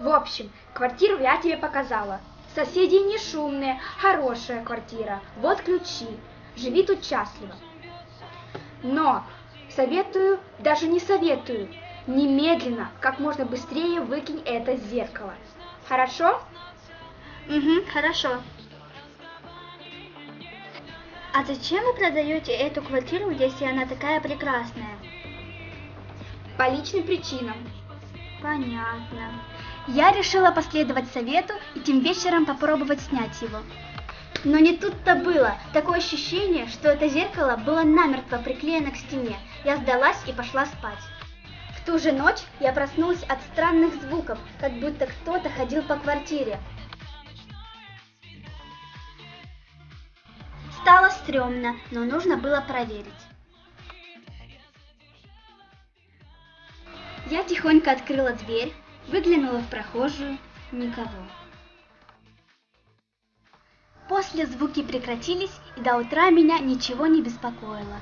В общем, квартиру я тебе показала. Соседи не шумные, хорошая квартира. Вот ключи. Живи тут счастливо. Но советую, даже не советую, немедленно, как можно быстрее выкинь это зеркало. Хорошо? Угу, хорошо. А зачем вы продаете эту квартиру, если она такая прекрасная? По личным причинам. Понятно. Я решила последовать совету и тем вечером попробовать снять его. Но не тут-то было. Такое ощущение, что это зеркало было намертво приклеено к стене. Я сдалась и пошла спать. В ту же ночь я проснулась от странных звуков, как будто кто-то ходил по квартире. Стало стрёмно, но нужно было проверить. Я тихонько открыла дверь, выглянула в прохожую, никого. После звуки прекратились, и до утра меня ничего не беспокоило.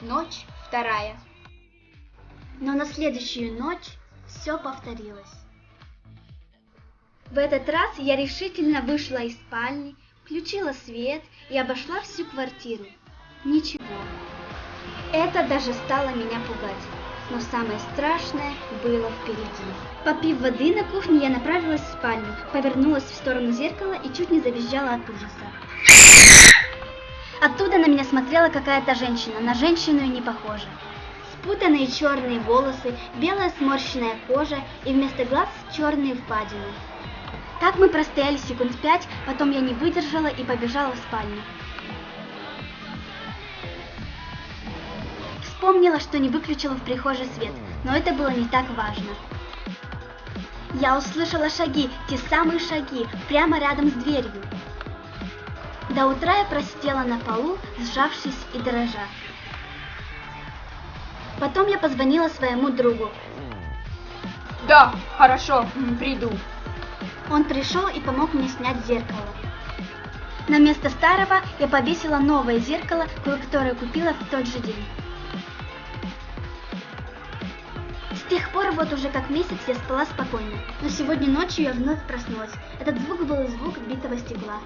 Ночь вторая. Но на следующую ночь все повторилось. В этот раз я решительно вышла из спальни, включила свет и обошла всю квартиру. Ничего. Это даже стало меня пугать. Но самое страшное было впереди. Попив воды на кухне, я направилась в спальню, повернулась в сторону зеркала и чуть не завизжала от ужаса. Оттуда на меня смотрела какая-то женщина, на женщину и не похожа. Спутанные черные волосы, белая сморщенная кожа и вместо глаз черные впадины. Так мы простояли секунд пять, потом я не выдержала и побежала в спальню. Вспомнила, что не выключила в прихожей свет, но это было не так важно. Я услышала шаги, те самые шаги, прямо рядом с дверью. До утра я просидела на полу, сжавшись и дрожа. Потом я позвонила своему другу. Да, хорошо, приду. Он пришел и помог мне снять зеркало. На место старого я повесила новое зеркало, которое купила в тот же день. С тех пор вот уже как месяц я спала спокойно, но сегодня ночью я вновь проснулась. Этот звук был звук битого стекла.